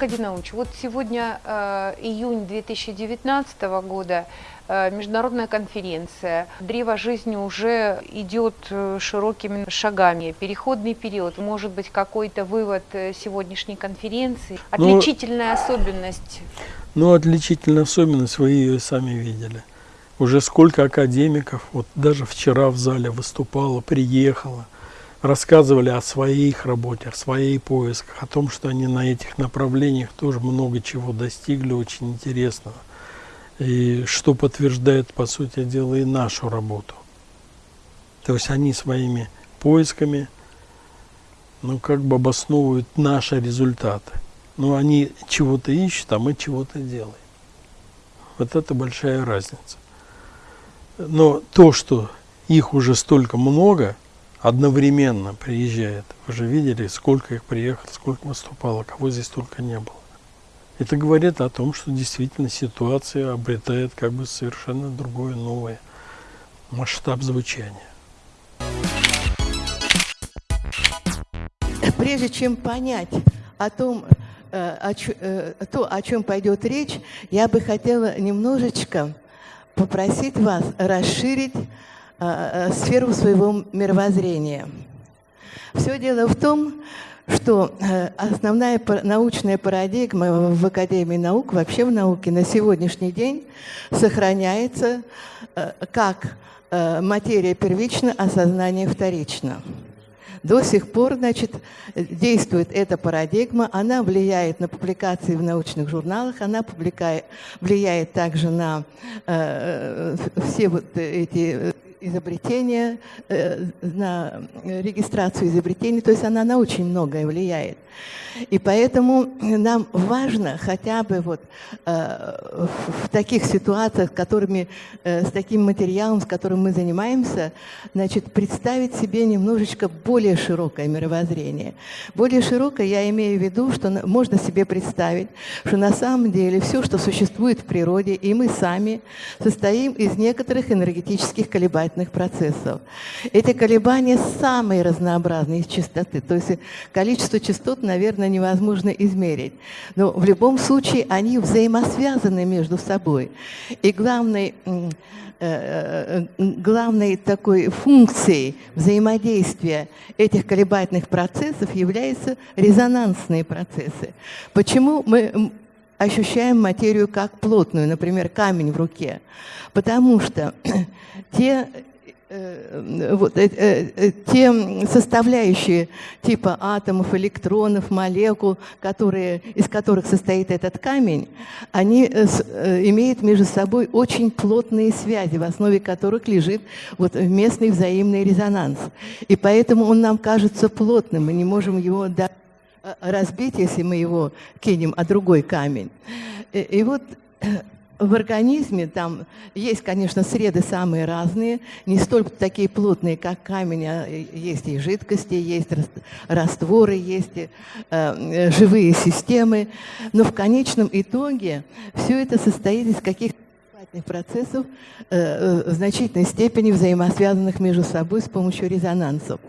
Аркадий Наумович, вот сегодня э, июнь 2019 года, э, международная конференция. Древо жизни уже идет э, широкими шагами. Переходный период, может быть, какой-то вывод э, сегодняшней конференции? Ну, отличительная ну, особенность? Ну, отличительная особенность, вы ее сами видели. Уже сколько академиков, вот даже вчера в зале выступало, приехало – рассказывали о своих работе, о своих поисках, о том, что они на этих направлениях тоже много чего достигли, очень интересного. И что подтверждает, по сути дела, и нашу работу. То есть они своими поисками, ну, как бы обосновывают наши результаты. Но они чего-то ищут, а мы чего-то делаем. Вот это большая разница. Но то, что их уже столько много – одновременно приезжает. Вы же видели, сколько их приехало, сколько выступало, кого здесь только не было. Это говорит о том, что действительно ситуация обретает как бы совершенно другой новый масштаб звучания. Прежде чем понять о том, э, о, э, то, о чем пойдет речь, я бы хотела немножечко попросить вас расширить Э, э, сферу своего мировоззрения. Все дело в том, что э, основная научная парадигма в Академии наук, вообще в науке на сегодняшний день сохраняется как материя первична, а сознание вторично. До сих пор, значит, действует эта парадигма, она влияет на публикации в научных журналах, она влияет также на э, все вот эти изобретения, э, на регистрацию изобретений, то есть она на очень многое влияет. И поэтому нам важно хотя бы вот э, в таких ситуациях, которыми, э, с таким материалом, с которым мы занимаемся, значит, представить себе немножечко более широкое мировоззрение. Более широкое я имею в виду, что можно себе представить, что на самом деле все, что существует в природе, и мы сами состоим из некоторых энергетических колебательных процессов. Эти колебания самые разнообразные из частоты, то есть количество частот, наверное, невозможно измерить. Но в любом случае они взаимосвязаны между собой. И главной, э, э, главной такой функцией взаимодействия этих колебательных процессов являются резонансные процессы. Почему мы ощущаем материю как плотную, например, камень в руке? Потому что те Э, вот, э, э, те составляющие типа атомов, электронов, молекул, которые, из которых состоит этот камень, они имеют между собой очень плотные связи, в основе которых лежит вот местный взаимный резонанс. И поэтому он нам кажется плотным, мы не можем его разбить, если мы его кинем, а другой камень. И, и вот в организме там есть, конечно, среды самые разные, не столько такие плотные, как камень, а есть и жидкости, есть растворы, есть и, э, живые системы. Но в конечном итоге все это состоит из каких-то процессов э, э, в значительной степени взаимосвязанных между собой с помощью резонансов.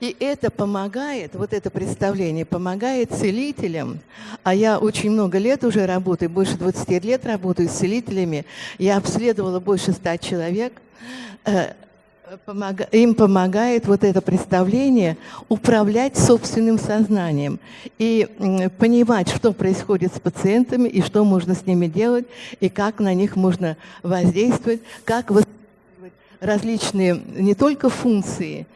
И это помогает, вот это представление помогает целителям, а я очень много лет уже работаю, больше 20 лет работаю с целителями, я обследовала больше 100 человек, э, им помогает вот это представление управлять собственным сознанием и понимать, что происходит с пациентами и что можно с ними делать, и как на них можно воздействовать, как различные не только функции,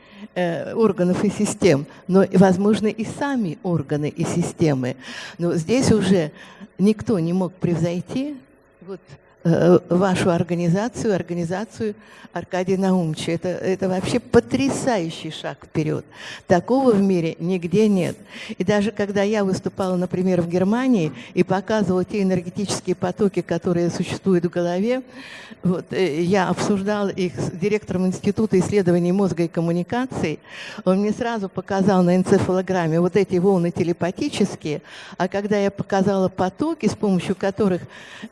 Э, органов и систем, но, возможно, и сами органы и системы. Но здесь уже никто не мог превзойти вот, вашу организацию, организацию Аркадия Наумовича. Это, это вообще потрясающий шаг вперед. Такого в мире нигде нет. И даже когда я выступала, например, в Германии и показывала те энергетические потоки, которые существуют в голове, вот, э, я обсуждала их с директором Института исследований мозга и коммуникаций, он мне сразу показал на энцефалограмме вот эти волны телепатические, а когда я показала потоки, с помощью которых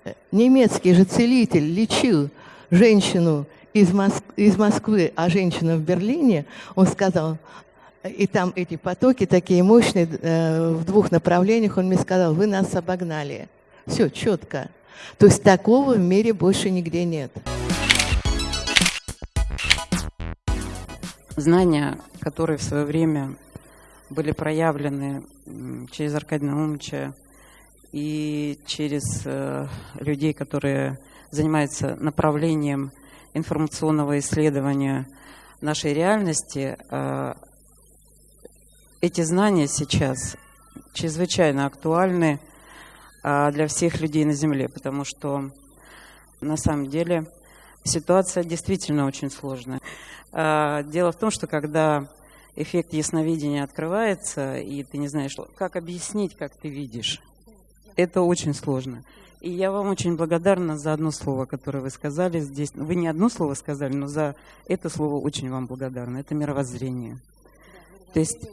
э, немецкий же целитель лечил женщину из, Моск из Москвы, а женщина в Берлине, он сказал, и там эти потоки такие мощные э, в двух направлениях, он мне сказал, вы нас обогнали. Все четко. То есть такого в мире больше нигде нет. Знания, которые в свое время были проявлены через Аркадия Наумовича и через э, людей, которые занимаются направлением информационного исследования нашей реальности, э, эти знания сейчас чрезвычайно актуальны э, для всех людей на Земле, потому что на самом деле ситуация действительно очень сложная. Дело в том, что когда эффект ясновидения открывается, и ты не знаешь, как объяснить, как ты видишь, это очень сложно. И я вам очень благодарна за одно слово, которое вы сказали здесь. Вы не одно слово сказали, но за это слово очень вам благодарна. Это мировоззрение. То есть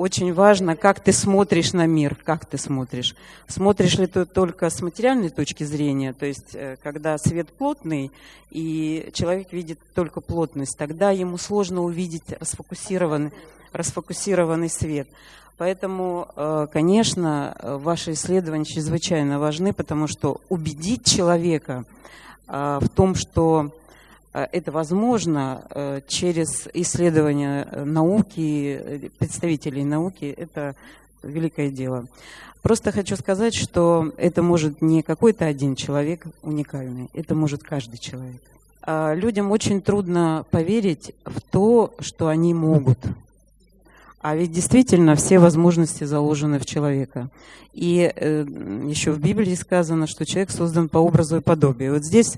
очень важно, как ты смотришь на мир, как ты смотришь. Смотришь ли ты только с материальной точки зрения, то есть э, когда свет плотный, и человек видит только плотность, тогда ему сложно увидеть расфокусированный, расфокусированный свет. Поэтому, э, конечно, ваши исследования чрезвычайно важны, потому что убедить человека э, в том, что э, это возможно через исследования науки, представителей науки, это великое дело. Просто хочу сказать, что это может не какой-то один человек уникальный, это может каждый человек. А людям очень трудно поверить в то, что они могут. А ведь действительно все возможности заложены в человека. И э, еще в Библии сказано, что человек создан по образу и подобию. Вот здесь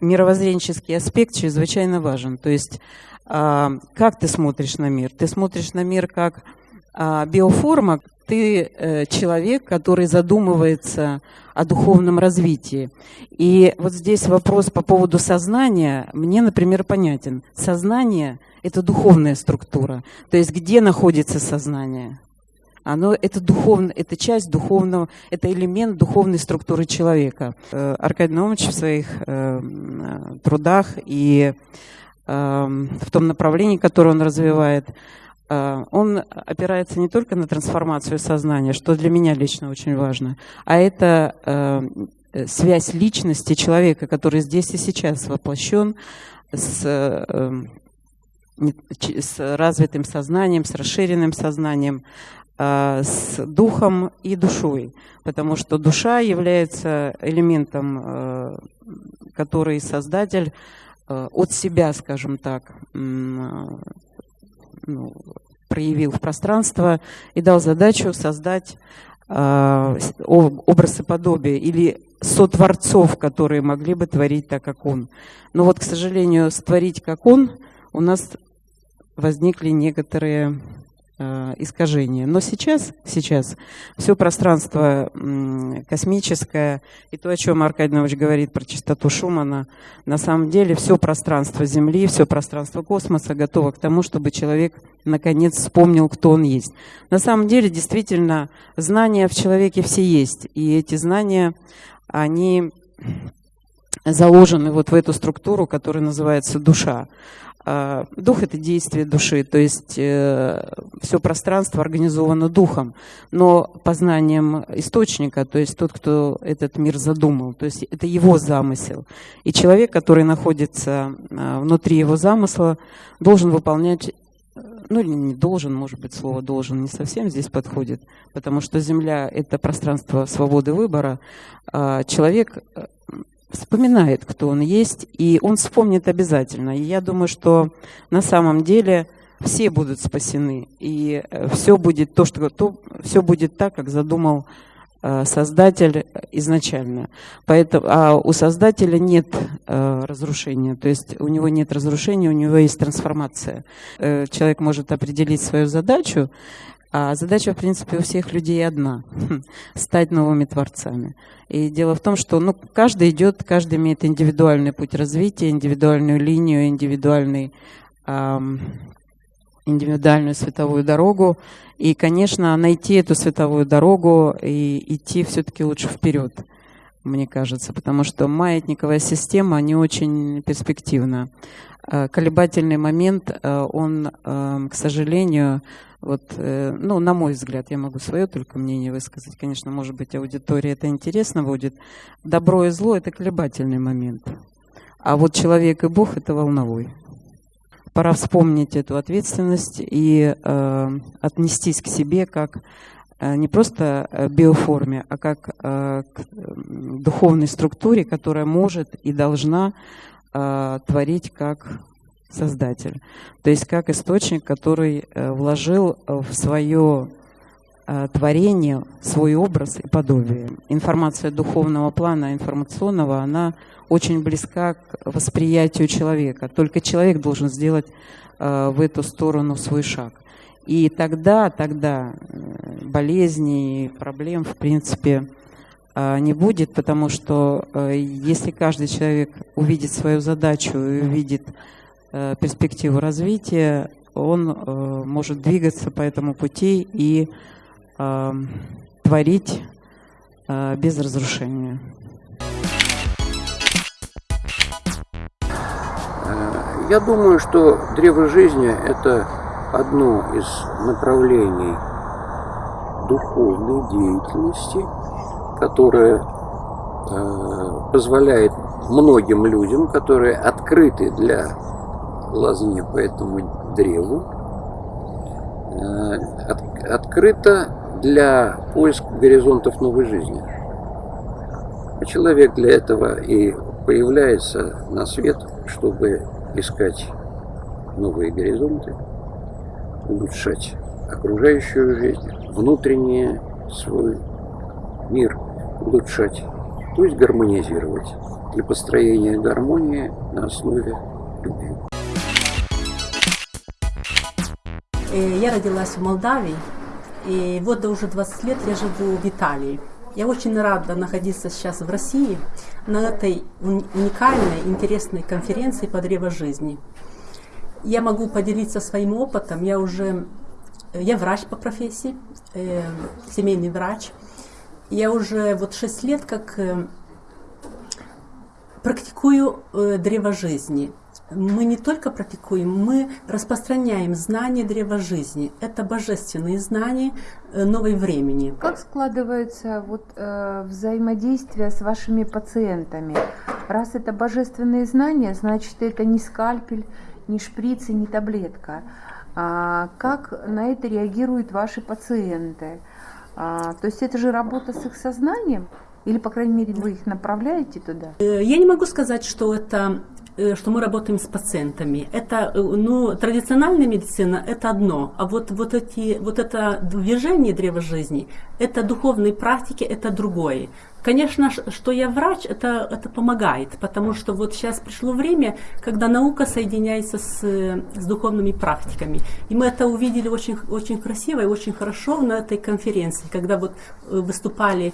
мировоззренческий аспект чрезвычайно важен. То есть э, как ты смотришь на мир? Ты смотришь на мир как э, биоформа, ты э, человек, который задумывается о духовном развитии. И вот здесь вопрос по поводу сознания мне, например, понятен. Сознание – это духовная структура. То есть где находится сознание? Оно, это духовно, это часть духовного, это элемент духовной структуры человека. Э, Аркадий Наумович в своих э, трудах и э, в том направлении, которое он развивает, э, он опирается не только на трансформацию сознания, что для меня лично очень важно, а это э, связь личности человека, который здесь и сейчас воплощен с э, с развитым сознанием, с расширенным сознанием, а, с духом и душой, потому что душа является элементом, а, который Создатель а, от себя, скажем так, ну, проявил в пространство и дал задачу создать образ и подобие или сотворцов, которые могли бы творить так, как он. Но вот, к сожалению, створить как он у нас возникли некоторые э, искажения. Но сейчас, сейчас все пространство космическое и то, о чем Аркадий Нович говорит про частоту Шумана, на самом деле все пространство Земли, все пространство космоса готово к тому, чтобы человек наконец вспомнил, кто он есть. На самом деле, действительно, знания в человеке все есть. И эти знания, они заложены вот в эту структуру, которая называется душа. А, дух – это действие души, то есть э, все пространство организовано духом, но познанием источника, то есть тот, кто этот мир задумал, то есть это его замысел. И человек, который находится а, внутри его замысла, должен выполнять ну или не должен, может быть, слово должен не совсем здесь подходит, потому что Земля – это пространство свободы выбора. А человек вспоминает, кто он есть, и он вспомнит обязательно. И я думаю, что на самом деле все будут спасены, и э, все будет то, что то, все будет так, как задумал э, Создатель изначально. Поэтому, а у Создателя нет э, разрушения, то есть у него нет разрушения, у него есть трансформация. Э, человек может определить свою задачу, а задача, в принципе, у всех людей одна – стать новыми творцами. И дело в том, что ну, каждый идет, каждый имеет индивидуальный путь развития, индивидуальную линию, индивидуальный, эм, индивидуальную световую дорогу. И, конечно, найти эту световую дорогу и идти все-таки лучше вперед, мне кажется, потому что маятниковая система не очень перспективна. Э, колебательный момент, э, он, к сожалению, вот, ну, на мой взгляд, я могу свое только мнение высказать. Конечно, может быть, аудитории это интересно будет. Добро и зло – это колебательный момент. А вот человек и Бог – это волновой. Пора вспомнить эту ответственность и э, отнестись к себе как Э, не просто э, биоформе, а как э, к духовной структуре, которая может и должна творить как Создатель. То есть как источник, который вложил в свое творение свой образ и подобие. Информация духовного плана, информационного, она очень близка к восприятию человека. Только человек должен сделать в эту сторону свой шаг. И тогда, тогда э, болезней, проблем, в принципе, э, не будет, потому что э, если каждый человек увидит свою задачу и увидит перспективу развития, он может двигаться по этому пути и творить без разрушения. Я думаю, что древо жизни – это одно из направлений духовной деятельности, которое э, позволяет многим людям, которые открыты для лазни по этому древу, э, от, открыто для поиска горизонтов новой жизни. Человек для этого и появляется на свет, чтобы искать новые горизонты улучшать окружающую жизнь, внутренний свой мир улучшать, то есть гармонизировать для построения гармонии на основе любви. Я родилась в Молдавии, и вот уже 20 лет я живу в Италии. Я очень рада находиться сейчас в России на этой уникальной, интересной конференции по древо жизни я могу поделиться своим опытом. Я уже, я врач по профессии, э, семейный врач. Я уже вот 6 лет как э, практикую э, древо жизни. Мы не только практикуем, мы распространяем знания древа жизни. Это божественные знания э, новой времени. Как складывается вот, э, взаимодействие с вашими пациентами? Раз это божественные знания, значит это не скальпель, ни шприц и ни таблетка. А, как на это реагируют ваши пациенты? А, то есть это же работа с их сознанием? Или, по крайней мере, вы их направляете туда? Э, я не могу сказать, что это что мы работаем с пациентами. Это, э, ну, традициональная медицина – это одно, а вот, вот, эти, вот это движение древа жизни, это духовные практики, это другое. Конечно, что я врач, это, это помогает, потому что вот сейчас пришло время, когда наука соединяется с, с духовными практиками. И мы это увидели очень, очень красиво и очень хорошо на этой конференции, когда вот э, выступали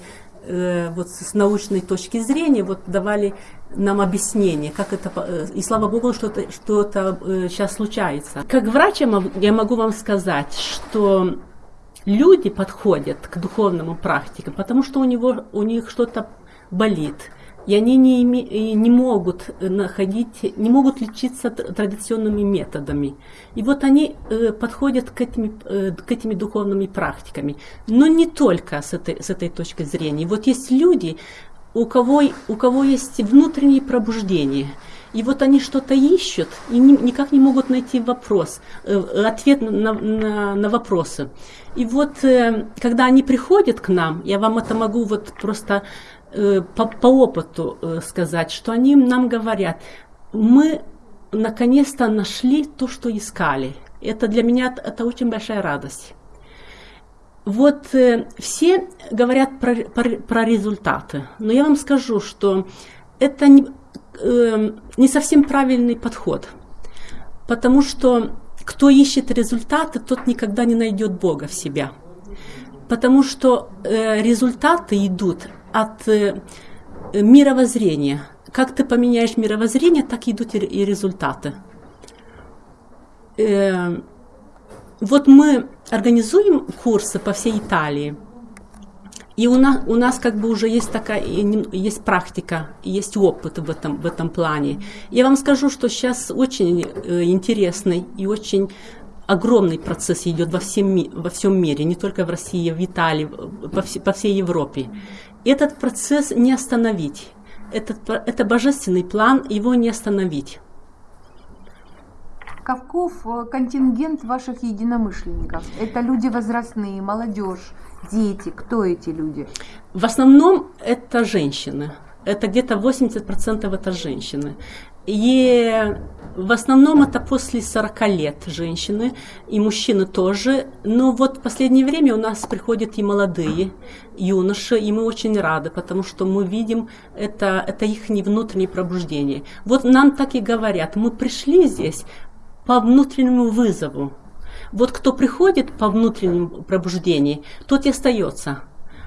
вот с научной точки зрения, вот давали нам объяснение, как это, э, и слава богу, что это, что это сейчас случается. Как врач я могу вам сказать, что люди подходят к духовному практикам, потому что у, него, у них что-то болит, и они не, име, не могут находить, не могут лечиться традиционными методами. И вот они э, подходят к этими, э, к этими духовными практиками. Но не только с этой, с этой точки зрения. Вот есть люди, у кого, у кого есть внутреннее пробуждение. И вот они что-то ищут и ни, никак не могут найти вопрос, э, ответ на, на, на вопросы. И вот э, когда они приходят к нам, я вам это могу вот просто по, по опыту э, сказать, что они нам говорят, мы наконец-то нашли то, что искали. Это для меня это очень большая радость. Вот э, все говорят про, про, про результаты, но я вам скажу, что это не, э, не совсем правильный подход, потому что кто ищет результаты, тот никогда не найдет Бога в себя, потому что э, результаты идут от э, мировоззрения. Как ты поменяешь мировоззрение, так идут и, результаты. Э, вот мы организуем курсы по всей Италии. И у нас, у нас как бы уже есть такая, есть практика, есть опыт в этом, в этом плане. Я вам скажу, что сейчас очень э, интересный и очень огромный процесс идет во всем, во всем мире, не только в России, в Италии, по, вс по всей Европе. Этот процесс не остановить. Этот, это божественный план, его не остановить. Каков э, контингент ваших единомышленников? Это люди возрастные, молодежь, дети. Кто эти люди? В основном это женщины. Это где-то 80% это женщины. И в основном это после 40 лет женщины, и мужчины тоже. Но вот в последнее время у нас приходят и молодые юноши, и мы очень рады, потому что мы видим это, это их внутреннее пробуждение. Вот нам так и говорят, мы пришли здесь по внутреннему вызову. Вот кто приходит по внутреннему пробуждению, тот и остается.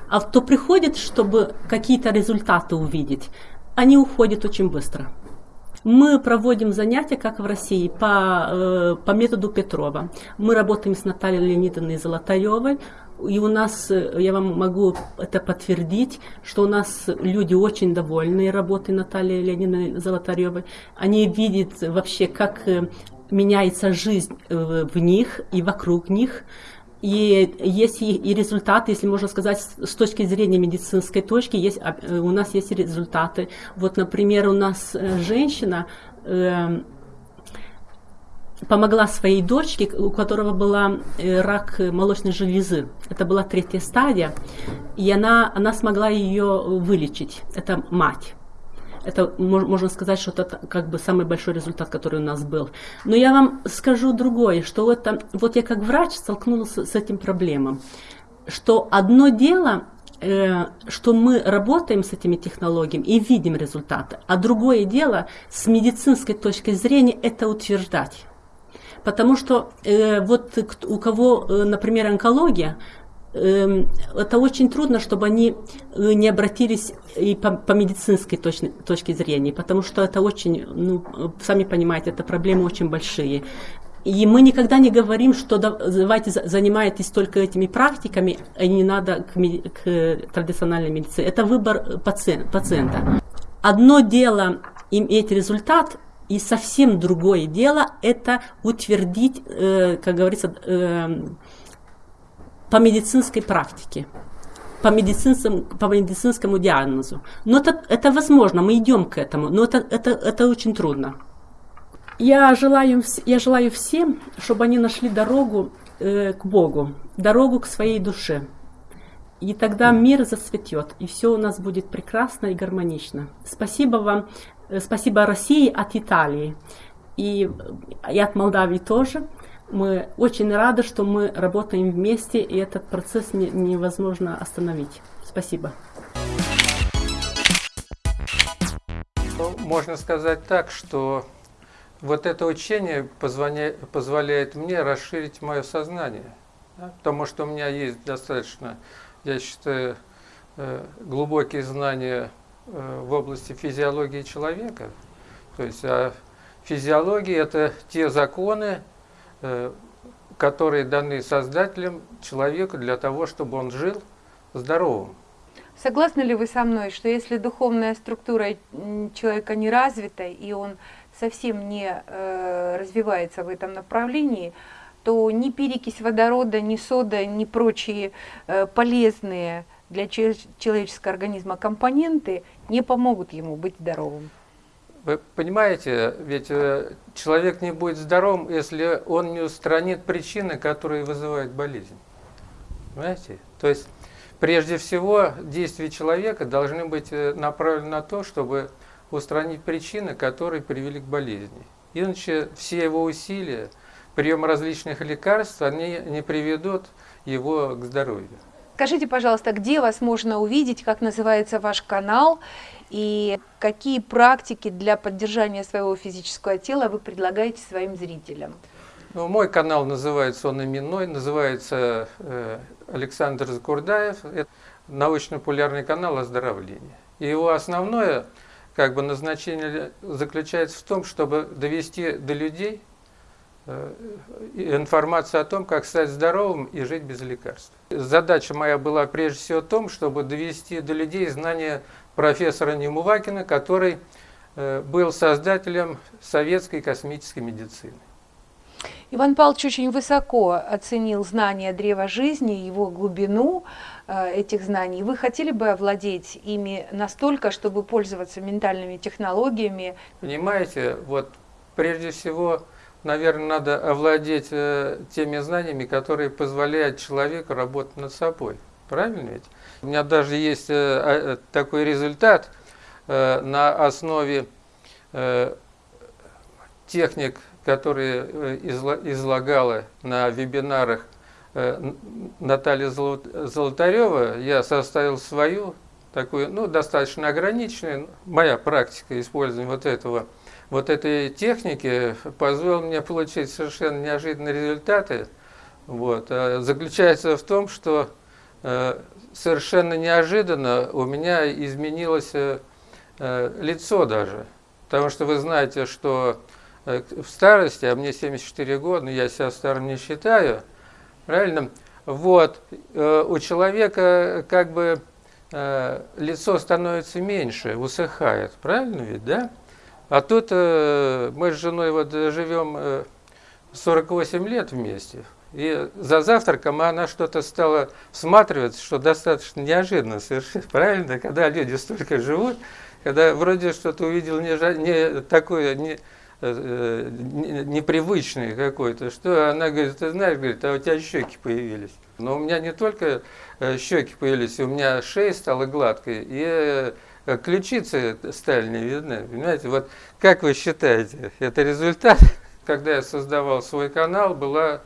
А кто приходит, чтобы какие-то результаты увидеть, они уходят очень быстро. Мы проводим занятия, как в России, по, э, по методу Петрова. Мы работаем с Натальей Леонидовной Золотаревой. И у нас, э, я вам могу это подтвердить, что у нас люди очень довольны работой Натальи Леонидовны Золотаревой. Они видят вообще, как э, меняется жизнь в них и вокруг них. И есть и результаты, если можно сказать, с точки зрения медицинской точки, есть, а, э, у нас есть результаты. Вот, например, у нас э, женщина э, помогла своей дочке, у которого была э, рак молочной железы. Это была третья стадия, и она, она смогла ее вылечить. Это мать. Это можно сказать, что это как бы самый большой результат, который у нас был. Но я вам скажу другое, что это, вот я как врач столкнулась с этим проблемой, что одно дело э, что мы работаем с этими технологиями и видим результаты. А другое дело, с медицинской точки зрения, это утверждать. Потому что э, вот у кого, э, например, онкология, это очень трудно, чтобы они э, не обратились и по, по медицинской точно, точке зрения, потому что это очень, ну, сами понимаете, это проблемы очень большие. И мы никогда не говорим, что давайте занимайтесь только этими практиками, а не надо к, к традиционной медицине. Это выбор пациент, пациента. Одно дело иметь результат, и совсем другое дело это утвердить, э, как говорится, э, по медицинской практике, по медицинскому, по медицинскому диагнозу. Но это, это возможно, мы идем к этому, но это, это, это очень трудно. Я желаю, я желаю всем, чтобы они нашли дорогу э, к Богу, дорогу к своей душе. И тогда мир зацветет, и все у нас будет прекрасно и гармонично. Спасибо вам, э, спасибо России от Италии и, и от Молдавии тоже. Мы очень рады, что мы работаем вместе, и этот процесс не, невозможно остановить. Спасибо. Ну, можно сказать так, что вот это учение позволяет, мне расширить мое сознание. Да? Потому что у меня есть достаточно, я считаю, э, глубокие знания э, в области физиологии человека. То есть а физиология – это те законы, которые даны Создателем человеку для того, чтобы он жил здоровым. Согласны ли вы со мной, что если духовная структура человека не развита, и он совсем не э, развивается в этом направлении, то ни перекись водорода, ни сода, ни прочие э, полезные для человеческого организма компоненты не помогут ему быть здоровым? Вы понимаете, ведь э, человек не будет здоровым, если он не устранит причины, которые вызывают болезнь. Понимаете? То есть, прежде всего, действия человека должны быть э, направлены на то, чтобы устранить причины, которые привели к болезни. Иначе все его усилия, прием различных лекарств, они не приведут его к здоровью. Скажите, пожалуйста, где вас можно увидеть, как называется ваш канал и какие практики для поддержания своего физического тела вы предлагаете своим зрителям? Ну, мой канал называется, он именной, называется э, Александр Закурдаев. Это научно-популярный канал оздоровления. И его основное как бы, назначение заключается в том, чтобы довести до людей э, информацию о том, как стать здоровым и жить без лекарств. Задача моя была прежде всего в том, чтобы довести до людей знания профессора Немувакина, который э, был создателем советской космической медицины. Иван Павлович очень высоко оценил знания древа жизни, его глубину э, этих знаний. Вы хотели бы овладеть ими настолько, чтобы пользоваться ментальными технологиями? Понимаете, вот прежде всего, наверное, надо овладеть э, теми знаниями, которые позволяют человеку работать над собой. Правильно ведь? У меня даже есть э, такой результат на основе техник которые э, излагала на вебинарах э, Наталья Золотарева, я составил свою, такую, ну, достаточно ограниченную, моя практика использования вот этого, вот этой техники позволила мне получить совершенно неожиданные результаты. Вот. А заключается в том, что э, совершенно неожиданно у меня изменилось лицо даже. Потому что вы знаете, что Э, в старости, а мне 74 года, я себя старым не считаю, правильно? Вот, э, у человека как бы э, лицо становится меньше, усыхает, правильно ведь, да? А тут мы с женой вот живем 48 лет вместе, и за завтраком она что-то стала всматриваться, что достаточно неожиданно совершенно, правильно, когда люди столько живут, когда вроде что-то увидел не, не такое, не, Э, непривычный какой-то, что она говорит, ты знаешь, говорит, а у тебя щеки появились. Но у меня не только э, щеки появились, у меня шея стала гладкой, и э, ключицы стали не видны. Понимаете, вот как вы считаете, это результат? Когда я создавал свой канал, была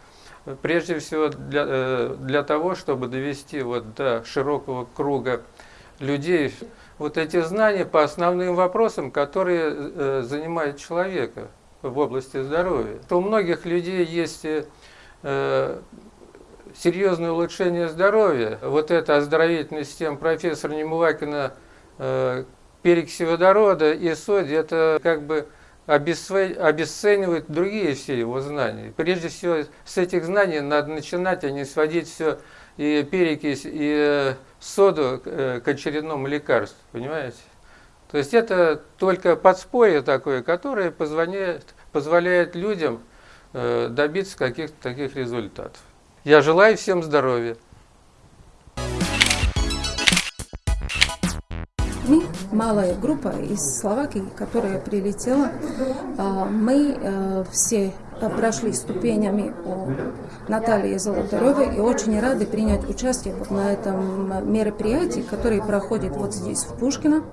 прежде всего для, для того, чтобы довести вот до широкого круга людей вот эти знания по основным вопросам, которые э, занимают человека в области здоровья. У многих людей есть э, серьезное улучшение здоровья. Вот эта оздоровительная система профессора Немувакина э, перекиси водорода и соди, это как бы обесценивает другие все его знания. Прежде всего, с этих знаний надо начинать, а не сводить все и перекись, и соду э, к очередному лекарству, понимаете? То есть это только подспорье такое, которое позволяет, позволяет людям э, добиться каких-то таких результатов. Я желаю всем здоровья. Мы, малая группа из Словакии, которая прилетела, а, мы э, все прошли ступенями у Натальи Золотаревой и очень рады принять участие вот на этом мероприятии, которое проходит вот здесь, в Пушкино.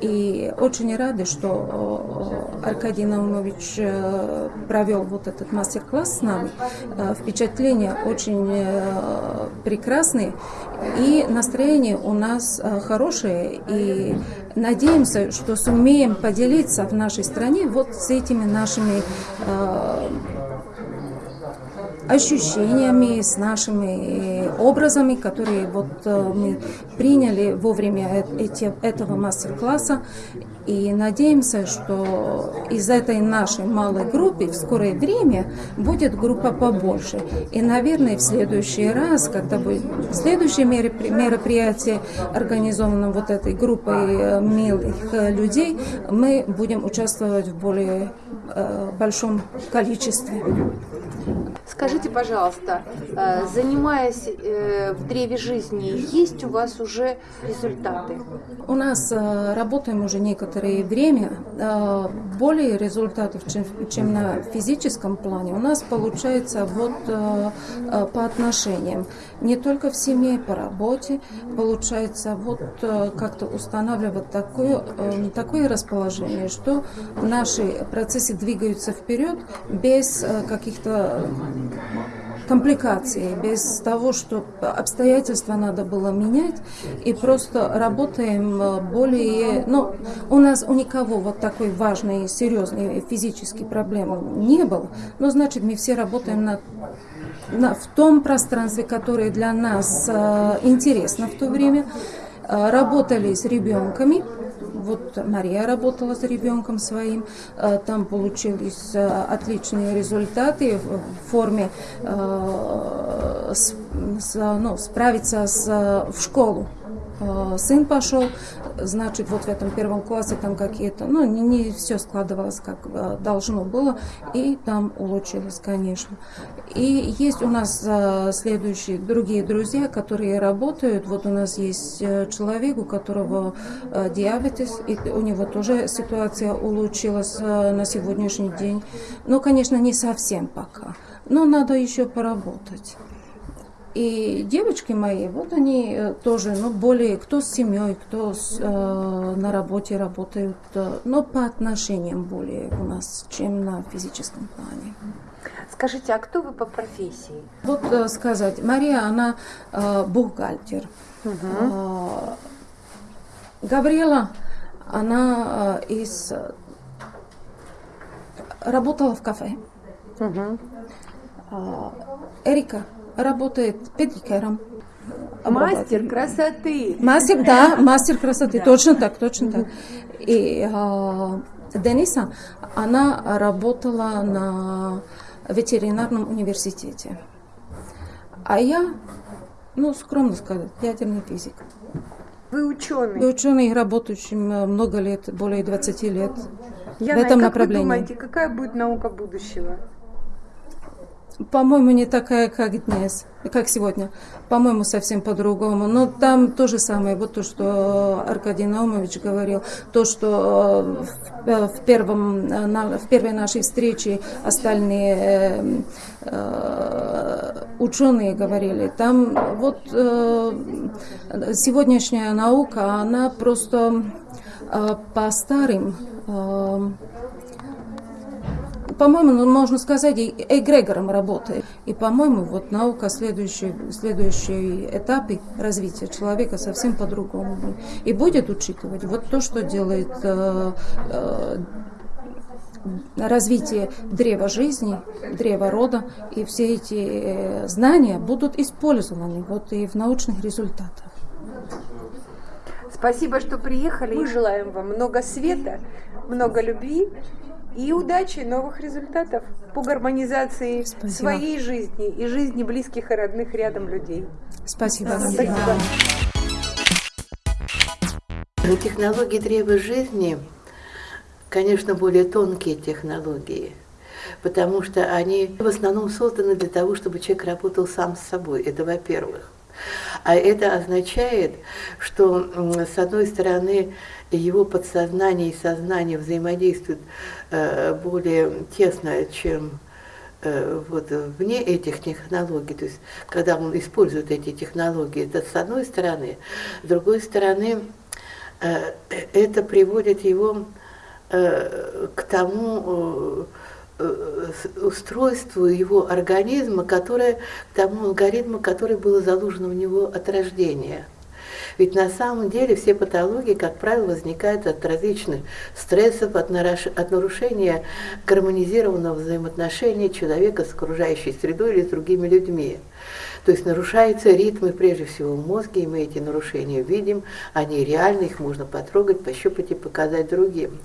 И очень рады, что Аркадий Наумович э, провел вот этот мастер-класс с нами. Э, впечатления очень э, прекрасные, и настроение у нас хорошее, и надеемся, что сумеем поделиться в нашей стране вот с этими нашими ощущениями, с нашими образами, которые вот э, мы приняли во время эти, этого мастер-класса. И надеемся, что из этой нашей малой группы в скорое время будет группа побольше. И, наверное, в следующий раз, когда будет следующее мероприятие, организовано вот этой группой э, милых э, людей, мы будем участвовать в более большом количестве. Скажите, пожалуйста, э, занимаясь э, в древе жизни, есть у вас уже результаты? У нас э, работаем уже некоторое время. Более результатов, чем, чем на физическом плане, у нас получается вот по отношениям. Не только в семье, по работе. Получается вот как-то устанавливать такое, такое расположение, что наши процессы двигаются вперед без каких-то компликаций, без того, что обстоятельства надо было менять, и просто работаем э, более... Ну, у нас у никого вот такой важной, серьезной физической проблемы не было, но значит мы все работаем на, на, в том пространстве, которое для нас э, интересно в то время, э, работали с ребенками, Вот Мария работала с ребенком своим, э, там получились э, отличные результаты в форме э, ну, справиться с, в школу. Э, сын пошел, значит, вот в этом первом классе там какие-то, ну, не, не все складывалось, как э, должно было, и там улучшилось, конечно. И есть у нас э, следующие другие друзья, которые работают. Вот у нас есть человек, у которого диабетес, и у него тоже ситуация улучшилась на сегодняшний день. Ну, конечно, не совсем пока, но надо еще поработать. И девочки мои, вот они э, тоже, ну, более, кто с семьей, кто с, э, на работе работают, э, но по отношениям более у нас, чем на физическом плане. Скажите, а кто вы по профессии? Вот э, сказать, Мария, она э, бухгалтер. Угу. Э, Габриэла, она э, из работала в кафе. Угу. Э, Эрика работает педикером. Мастер красоты. Мастер, да, мастер красоты, да. точно так, точно так. И э, Дениса, она работала на ветеринарном университете. А я, ну, скромно сказать, ядерный физик. Вы ученый? Вы ученый, работающий много лет, более 20 лет Яна, в этом как направлении. Вы думаете, какая будет наука будущего? По-моему, не такая, как днес, как сегодня. По-моему, совсем по-другому. Но там то же самое, вот то, что Аркадий Наумович говорил, то, что э, в, первом, в первой нашей встрече остальные э, ученые говорили. Там вот э, сегодняшняя наука, она просто по старым по-моему, ну, можно сказать, эгрегором работает. И, по-моему, вот наука следующий, следующий этап развития человека совсем по-другому. И будет учитывать вот то, что делает э, э, развитие древа жизни, древа рода, и все эти э, знания будут использованы вот и в научных результатах. Спасибо, что приехали. Мы желаем вам много света, много любви и удачи, новых результатов по гармонизации Спасибо. своей жизни и жизни близких и родных рядом людей. Спасибо. Спасибо. Технологии древа жизни, конечно, более тонкие технологии, потому что они в основном созданы для того, чтобы человек работал сам с собой. Это во-первых. А это означает, что, с одной стороны, его подсознание и сознание взаимодействуют э, более тесно, чем э, вот вне этих технологий, то есть когда он использует эти технологии, это с одной стороны, с другой стороны, э, это приводит его к тому устройству его организма, которое, к тому алгоритму, который был заложен в него от рождения – ведь на самом деле все патологии, как правило, возникают от различных стрессов, от, от нарушения гармонизированного взаимоотношения человека с окружающей средой или с другими людьми. То есть нарушаются ритмы, прежде всего, в мозге, и мы эти нарушения видим, они реальны, их можно потрогать, пощупать и показать другим.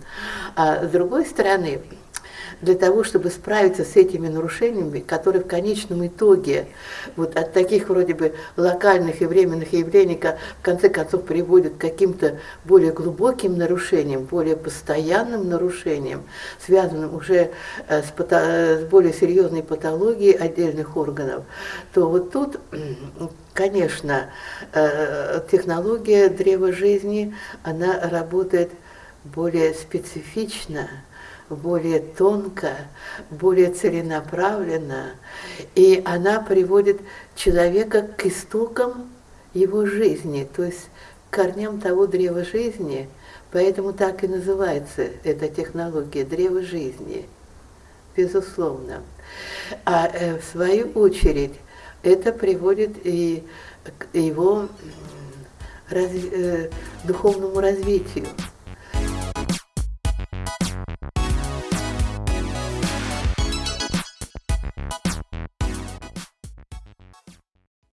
А с другой стороны, для того, чтобы справиться с этими нарушениями, которые в конечном итоге вот от таких вроде бы локальных и временных явлений в конце концов приводят к каким-то более глубоким нарушениям, более постоянным нарушениям, связанным уже э, с, пато- с более серьезной патологией отдельных органов, то вот тут конечно, э, технология древа жизни, она работает более специфично, более тонко, более целенаправленно, и она приводит человека к истокам его жизни, то есть к корням того древа жизни, поэтому так и называется эта технология древа жизни, безусловно. А э, в свою очередь это приводит и к его разви- э, духовному развитию.